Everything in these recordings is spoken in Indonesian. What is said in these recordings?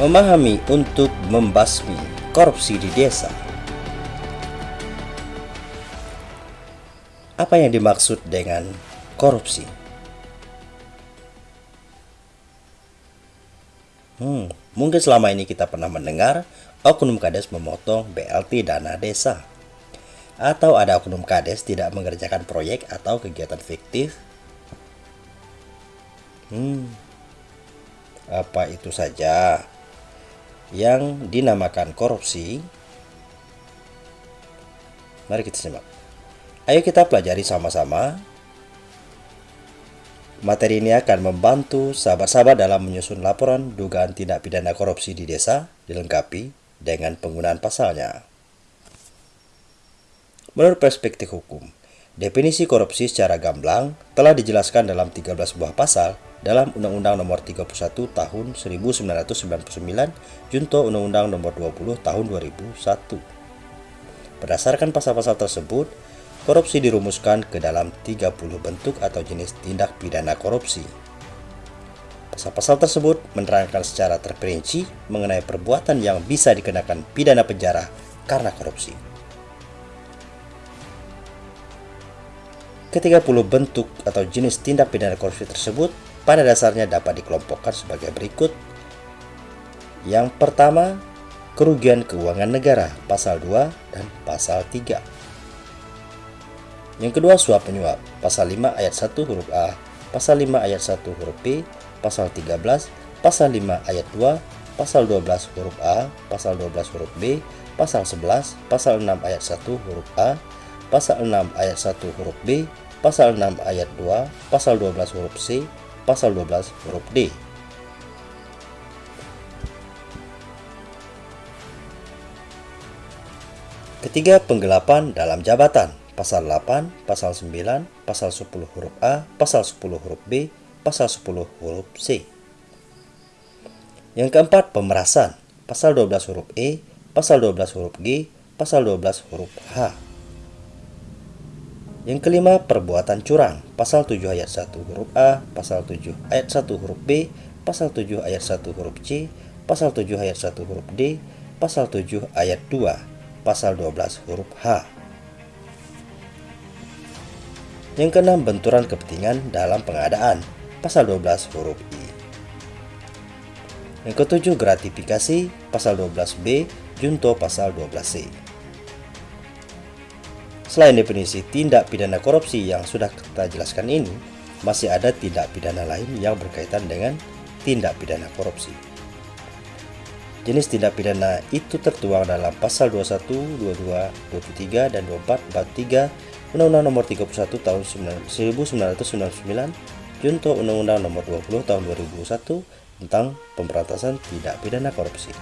Memahami untuk membasmi korupsi di desa. Apa yang dimaksud dengan korupsi? Hmm, mungkin selama ini kita pernah mendengar oknum kades memotong BLT dana desa. Atau ada oknum kades tidak mengerjakan proyek atau kegiatan fiktif. Hmm, apa itu saja? Yang dinamakan korupsi. Mari kita simak. Ayo kita pelajari sama-sama. Materi ini akan membantu sahabat-sahabat dalam menyusun laporan dugaan tindak pidana korupsi di desa dilengkapi dengan penggunaan pasalnya. Menurut perspektif hukum, definisi korupsi secara gamblang telah dijelaskan dalam 13 buah pasal dalam Undang-Undang Nomor 31 Tahun 1999 Junto Undang-Undang Nomor 20 Tahun 2001. Berdasarkan pasal-pasal tersebut, korupsi dirumuskan ke dalam 30 bentuk atau jenis tindak pidana korupsi. Pasal-pasal tersebut menerangkan secara terperinci mengenai perbuatan yang bisa dikenakan pidana penjara karena korupsi. Ketiga puluh bentuk atau jenis tindak pidana korupsi tersebut pada dasarnya dapat dikelompokkan sebagai berikut. Yang pertama, kerugian keuangan negara, pasal 2 dan pasal 3. Yang kedua, suap penyuap, pasal 5 ayat 1 huruf A, pasal 5 ayat 1 huruf B, pasal 13, pasal 5 ayat 2, pasal 12 huruf A, pasal 12 huruf B, pasal 11, pasal 6 ayat 1 huruf A, pasal 6 ayat 1 huruf B, pasal 6 ayat 2, pasal 12 huruf C, pasal 12 huruf D. Ketiga, penggelapan dalam jabatan. Pasal 8, pasal 9, pasal 10 huruf A, pasal 10 huruf B, pasal 10 huruf C. Yang keempat, pemerasan. Pasal 12 huruf E, pasal 12 huruf G, pasal 12 huruf H. Yang kelima, perbuatan curang. Pasal 7 ayat 1 huruf A, pasal 7 ayat 1 huruf B, pasal 7 ayat 1 huruf C, pasal 7 ayat 1 huruf D, pasal 7 ayat 2, pasal 12 huruf H. Yang keenam, benturan kepentingan dalam pengadaan. Pasal 12 huruf I. Yang ketujuh, gratifikasi. Pasal 12B, junto pasal 12C. Selain definisi tindak pidana korupsi yang sudah kita jelaskan ini, masih ada tindak pidana lain yang berkaitan dengan tindak pidana korupsi. Jenis tindak pidana itu tertuang dalam pasal 21, 22, 23, dan 24 bab 3 Undang-Undang Nomor 31 Tahun 1999 Junto Undang-Undang Nomor 20 Tahun 2001 tentang pemberantasan tindak pidana korupsi.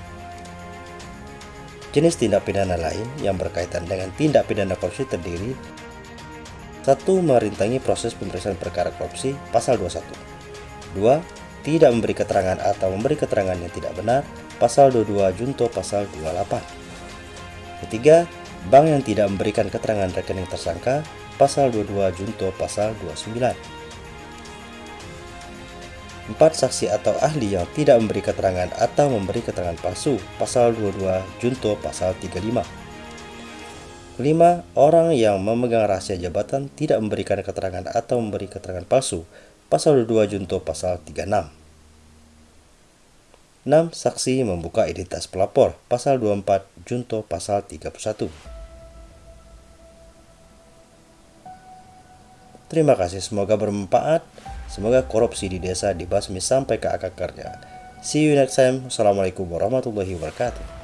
Jenis tindak pidana lain yang berkaitan dengan tindak pidana korupsi terdiri satu Merintangi proses pemeriksaan perkara korupsi pasal 21 2. Tidak memberi keterangan atau memberi keterangan yang tidak benar pasal 22 Junto pasal 28 Ketiga, bank yang tidak memberikan keterangan rekening tersangka pasal 22 Junto pasal 29 4. Saksi atau ahli yang tidak memberi keterangan atau memberi keterangan palsu Pasal 22 Junto Pasal 35 5. Orang yang memegang rahasia jabatan tidak memberikan keterangan atau memberi keterangan palsu Pasal 22 Junto Pasal 36 6. Saksi membuka identitas pelapor Pasal 24 Junto Pasal 31 Terima kasih, semoga bermanfaat. Semoga korupsi di desa dibasmi sampai ke akar-akarnya. See you next time. Assalamualaikum warahmatullahi wabarakatuh.